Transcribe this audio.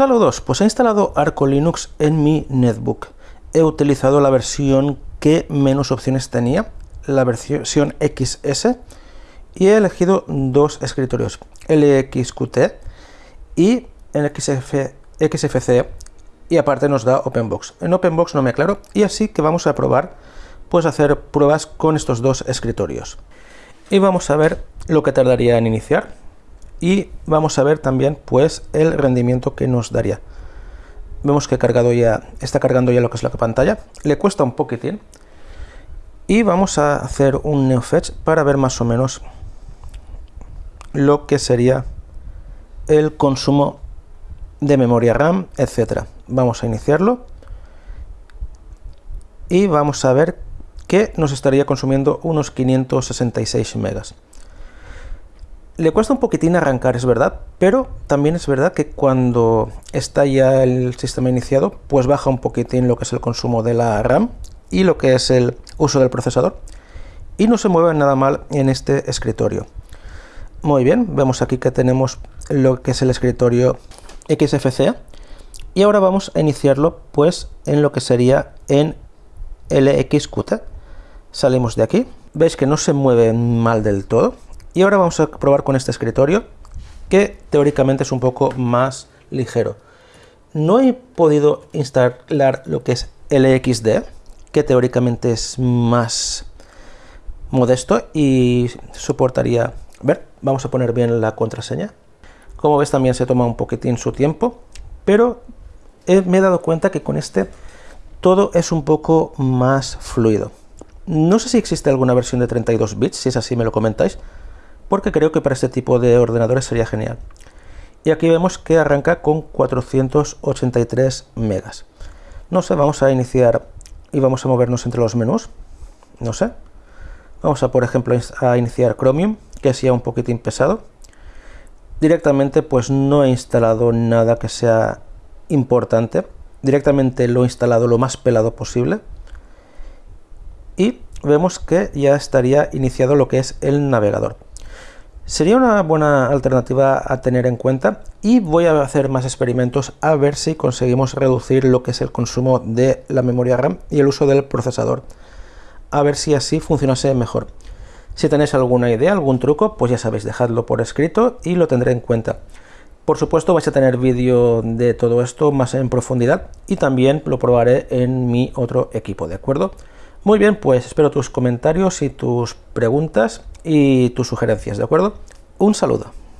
Saludos, pues he instalado Arco Linux en mi netbook. He utilizado la versión que menos opciones tenía, la versión XS, y he elegido dos escritorios, LXQT y XFC, y aparte nos da OpenBox. En OpenBox no me aclaro, y así que vamos a probar, pues hacer pruebas con estos dos escritorios. Y vamos a ver lo que tardaría en iniciar y vamos a ver también pues el rendimiento que nos daría vemos que cargado ya está cargando ya lo que es la pantalla le cuesta un poquitín y vamos a hacer un neofetch para ver más o menos lo que sería el consumo de memoria RAM, etcétera. Vamos a iniciarlo y vamos a ver que nos estaría consumiendo unos 566 megas. Le cuesta un poquitín arrancar, es verdad, pero también es verdad que cuando está ya el sistema iniciado, pues baja un poquitín lo que es el consumo de la RAM y lo que es el uso del procesador y no se mueve nada mal en este escritorio. Muy bien, vemos aquí que tenemos lo que es el escritorio XFCE y ahora vamos a iniciarlo pues en lo que sería en LXQT. Salimos de aquí, veis que no se mueve mal del todo, y ahora vamos a probar con este escritorio, que teóricamente es un poco más ligero. No he podido instalar lo que es LXD, que teóricamente es más modesto y soportaría... A ver, vamos a poner bien la contraseña. Como ves también se toma un poquitín su tiempo, pero me he dado cuenta que con este todo es un poco más fluido. No sé si existe alguna versión de 32 bits, si es así me lo comentáis, porque creo que para este tipo de ordenadores sería genial. Y aquí vemos que arranca con 483 megas. No sé, vamos a iniciar y vamos a movernos entre los menús. No sé. Vamos a, por ejemplo, a iniciar Chromium, que sea un poquitín pesado. Directamente, pues no he instalado nada que sea importante. Directamente lo he instalado lo más pelado posible. Y vemos que ya estaría iniciado lo que es el navegador. Sería una buena alternativa a tener en cuenta y voy a hacer más experimentos a ver si conseguimos reducir lo que es el consumo de la memoria RAM y el uso del procesador. A ver si así funcionase mejor. Si tenéis alguna idea, algún truco, pues ya sabéis, dejadlo por escrito y lo tendré en cuenta. Por supuesto vais a tener vídeo de todo esto más en profundidad y también lo probaré en mi otro equipo, ¿de acuerdo? Muy bien, pues espero tus comentarios y tus preguntas y tus sugerencias, ¿de acuerdo? Un saludo.